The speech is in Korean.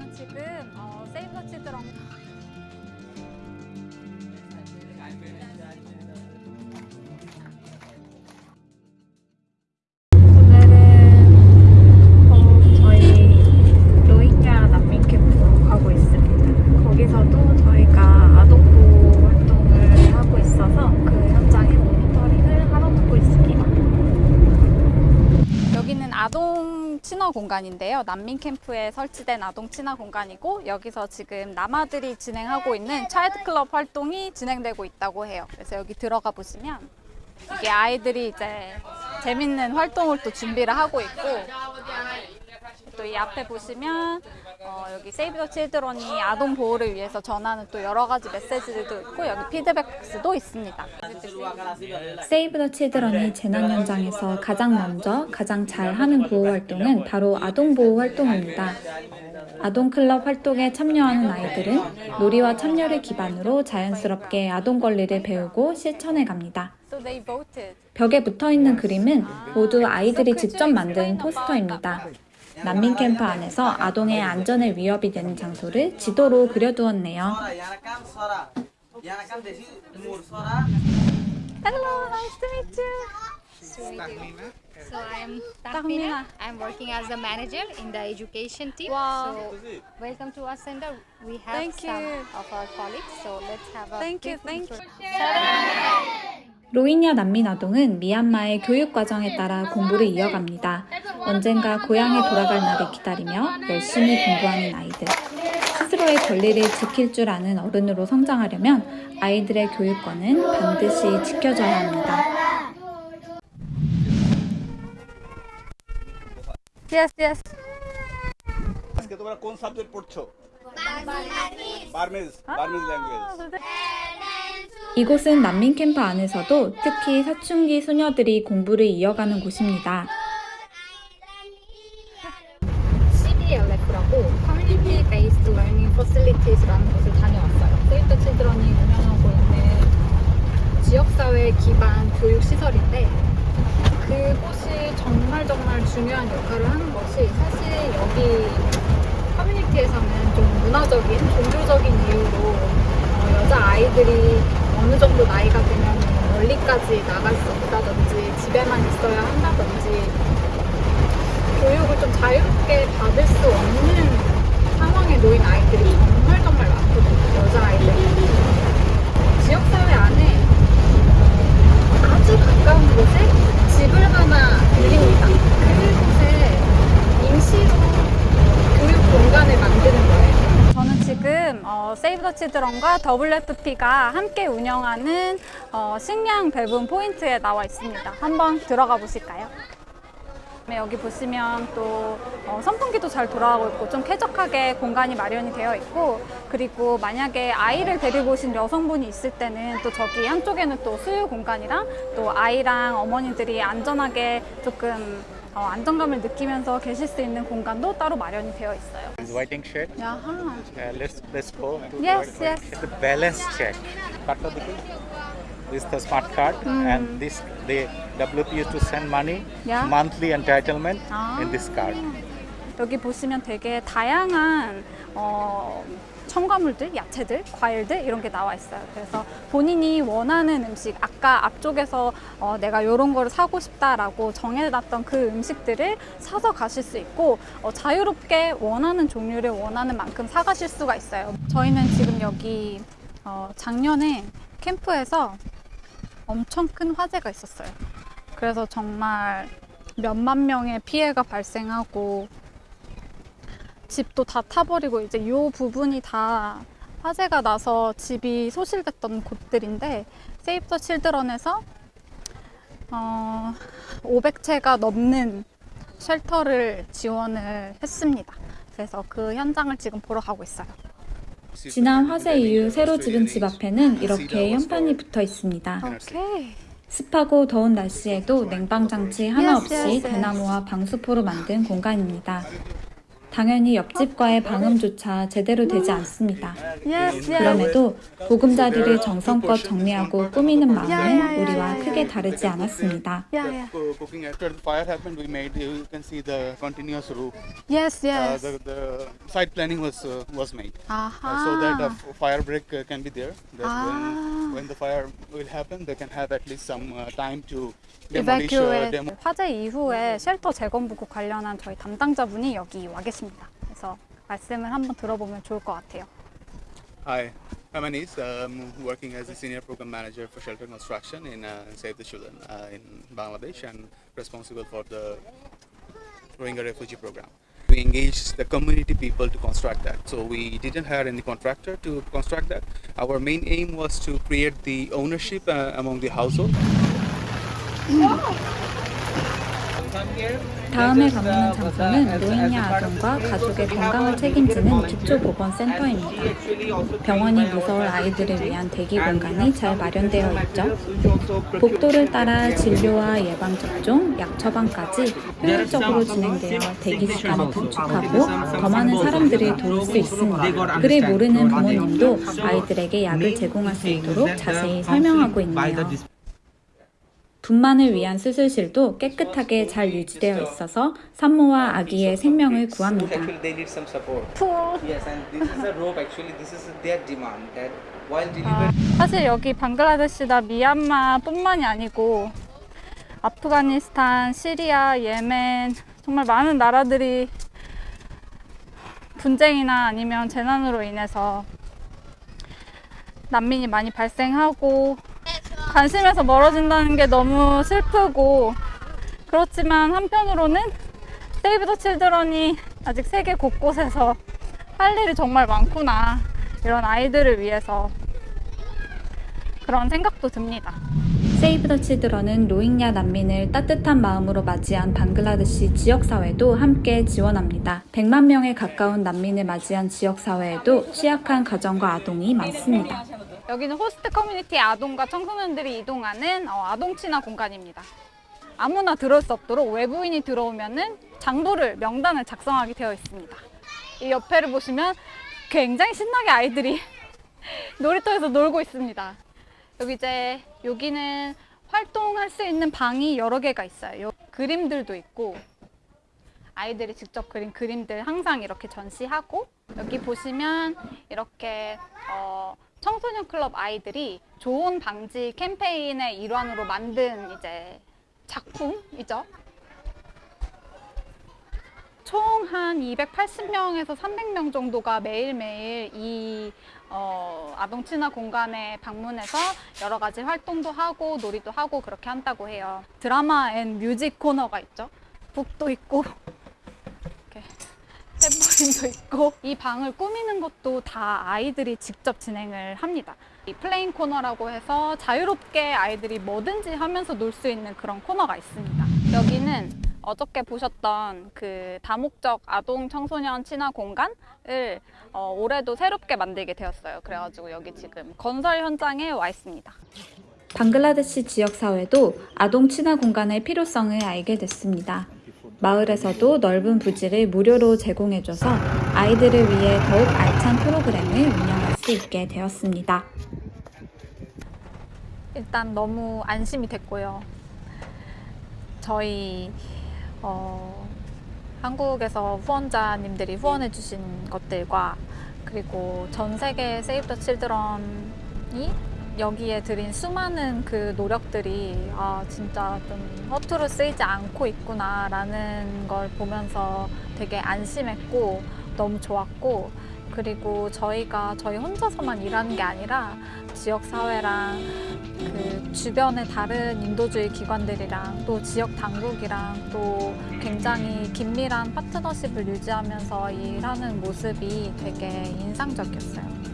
저는 지금 어, 세이브 더 치드런 공간인데요. 난민 캠프에 설치된 아동 친화 공간이고 여기서 지금 남아들이 진행하고 있는 차일드 클럽 활동이 진행되고 있다고 해요. 그래서 여기 들어가 보시면 이게 아이들이 이제 재밌는 활동을 또 준비를 하고 있고 또 이 앞에 보시면 어, 여기 세이브 더 칠드런이 아동 보호를 위해서 전하는 또 여러 가지 메시지들도 있고 여기 피드백 박스도 있습니다. 세이브 더 칠드런이 재난 현장에서 가장 먼저 가장 잘 하는 보호 활동은 바로 아동 보호 활동입니다. 아동 클럽 활동에 참여하는 아이들은 놀이와 참여를 기반으로 자연스럽게 아동 권리를 배우고 실천해 갑니다. 벽에 붙어 있는 그림은 모두 아이들이 직접 만든 포스터입니다. 난민 캠프 안에서 아동의 안전에 위협이 되는 장소를 지도로 그려두었네요. Hello, nice to meet you. So I'm Tahmina. Tahmina. I'm working as a manager in the education team. Wow. So welcome to our center. We have Thank some you. of our colleagues. So let's have a Thank you, brief thank you. 로힝야 난민 아동은 미얀마의 교육 과정에 따라 공부를 이어갑니다. 언젠가 고향에 돌아갈 날을 기다리며 열심히 공부하는 아이들. 스스로의 권리를 지킬 줄 아는 어른으로 성장하려면 아이들의 교육권은 반드시 지켜줘야 합니다. 아, 이곳은 난민 캠프 안에서도 특히 사춘기 소녀들이 공부를 이어가는 곳입니다. CBLF라고 Community Based Learning Facilities라는 곳을 다녀왔어요. 세이브 더 칠드런이 운영하고 있는 지역사회 기반 교육 시설인데 그곳이 정말 정말 중요한 역할을 하는 것이 사실 여기 커뮤니티에서는 좀 문화적인, 종교적인 이유로 어, 여자 아이들이 어느 정도 나이가 되면 멀리까지 나갈 수 없다든지 집에만 있어야 한다든지 교육을 좀 자유롭게 받을 수 없는 상황에 놓인 아이들이 정말 정말 많거든요. 여자 아이들. 지역사회 안에 아주 가까운 곳에 집을 하나 들립니다. 그곳에 임시로 교육 공간을 만드는 거예요. 지금 어, 세이브 더 치드런과 WFP가 함께 운영하는 어, 식량 배분 포인트에 나와 있습니다. 한번 들어가 보실까요? 네, 여기 보시면 또 어, 선풍기도 잘 돌아가고 있고 좀 쾌적하게 공간이 마련이 되어 있고 그리고 만약에 아이를 데리고 오신 여성분이 있을 때는 또 저기 한쪽에는 또 수유 공간이랑 또 아이랑 어머니들이 안전하게 조금 어, 안정감을 느끼면서 계실 수 있는 공간도 따로 마련이 되어 있어요. Inviting shed. 야하. Uh, let's let's go. To Yes, yes. The balance check. This is the smart card, and this the WP used to send money Yeah. monthly entitlement Ah. in this card. 여기 보시면 되게 다양한 어, 첨가물들, 야채들, 과일들 이런 게 나와 있어요. 그래서 본인이 원하는 음식, 아까 앞쪽에서 어, 내가 이런 거를 사고 싶다라고 정해놨던 그 음식들을 사서 가실 수 있고 어, 자유롭게 원하는 종류를 원하는 만큼 사가실 수가 있어요. 저희는 지금 여기 어, 작년에 캠프에서 엄청 큰 화재가 있었어요. 그래서 정말 몇만 명의 피해가 발생하고 집도 다 타버리고 이제 이 부분이 다 화재가 나서 집이 소실됐던 곳들인데 세이브 더 칠드런에서 어, 500채가 넘는 쉘터를 지원을 했습니다. 그래서 그 현장을 지금 보러 가고 있어요. 지난 화재 이후 새로 지은 집 앞에는 이렇게 현판이 붙어 있습니다. 오케이. 습하고 더운 날씨에도 냉방 장치 하나 없이. 대나무와 방수포로 만든 공간입니다. 당연히 옆집과의 방음조차 제대로 되지 않습니다. Yes, yes. 그럼에도 보금자리를 정성껏 정리하고 꾸미는 마음은 우리와 크게 다르지 않았습니다. Yeah, yeah. Co- Cooking after the fire happened, we made. You can see the continuous roof. Yes, Uh, yes. the, the site planning was uh, was made. Aha. Uh, so that a f- fire break uh, can be there. That Ah. when, when the fire will happen, they can have at least some uh, time to demolish uh, Evacuate. demo. 화재 이후에 쉘터 재건부구 관련한 저희 담당자분이 여기 와 계십니다. 그래서 말씀을 한번 들어보면 좋을 것 같아요. Hi, I'm Anis. I'm working as a senior program manager for shelter construction in uh, Save the Children uh, in Bangladesh and responsible for the Rohingya refugee program. We engaged the community people to construct that. So we didn't hire any contractor to construct that. Our main aim was to create the ownership uh, among the household. 다음에 방문한 장소는 노인야 아동과 가족의 건강을 책임지는 기초보건센터입니다. 병원이 무서울 아이들을 위한 대기 공간이 잘 마련되어 있죠. 복도를 따라 진료와 예방접종, 약 처방까지 효율적으로 진행되어 대기 시간을 단축하고 더 많은 사람들을 도울 수 있습니다. 글을 모르는 부모님도 아이들에게 약을 제공할 수 있도록 자세히 설명하고 있네요. 분만을 위한 수술실도 깨끗하게 잘 유지되어 있어서 산모와 아기의 생명을 구합니다. 사실 여기 방글라데시나 미얀마뿐만이 아니고 아프가니스탄, 시리아, 예멘 정말 많은 나라들이 분쟁이나 아니면 재난으로 인해서 난민이 많이 발생하고 관심에서 멀어진다는 게 너무 슬프고 그렇지만 한편으로는 세이브 더 칠드런이 아직 세계 곳곳에서 할 일이 정말 많구나 이런 아이들을 위해서 그런 생각도 듭니다. 세이브 더 치드런은 로힝야 난민을 따뜻한 마음으로 맞이한 방글라데시 지역사회도 함께 지원합니다. 100만 명에 가까운 난민을 맞이한 지역사회에도 취약한 가정과 아동이 많습니다. 여기는 호스트 커뮤니티 아동과 청소년들이 이용하는 어, 아동 친화 공간입니다. 아무나 들어올 수 없도록 외부인이 들어오면은 장부를 명단을 작성하게 되어 있습니다. 이 옆에를 보시면 굉장히 신나게 아이들이 놀이터에서 놀고 있습니다. 여기 이제 여기는 활동할 수 있는 방이 여러 개가 있어요. 요- 그림들도 있고 아이들이 직접 그린 그림들 항상 이렇게 전시하고 여기 보시면 이렇게 어, 청소년 클럽 아이들이 조혼 방지 캠페인의 일환으로 만든 이제 작품이죠. 총 한 280명에서 300명 정도가 매일매일 이 어, 아동 친화 공간에 방문해서 여러 가지 활동도 하고 놀이도 하고 그렇게 한다고 해요. drama and music corner가 있죠. 북도 있고 이렇게 탬버린도 있고 이 방을 꾸미는 것도 다 아이들이 직접 진행을 합니다. 이 playing corner라고 해서 자유롭게 아이들이 뭐든지 하면서 놀 수 있는 그런 코너가 있습니다. 여기는 어저께 보셨던 그 다목적 아동 청소년 친화 공간을 어, 올해도 새롭게 만들게 되었어요. 그래가지고 여기 지금 건설 현장에 와 있습니다. 방글라데시 지역사회도 아동 친화 공간의 필요성을 알게 됐습니다. 마을에서도 넓은 부지를 무료로 제공해줘서 아이들을 위해 더욱 알찬 프로그램을 운영할 수 있게 되었습니다. 일단 너무 안심이 됐고요. 저희 어, 한국에서 후원자님들이 후원해 주신 것들과 그리고 전 세계 세이브 더 칠드런이 여기에 들인 수많은 그 노력들이 아 진짜 좀 허투루 쓰이지 않고 있구나 라는 걸 보면서 되게 안심했고 너무 좋았고 그리고 저희가 저희 혼자서만 일하는 게 아니라 지역 사회랑 그 주변의 다른 인도주의 기관들이랑 또 지역 당국이랑 또 굉장히 긴밀한 파트너십을 유지하면서 일하는 모습이 되게 인상적이었어요.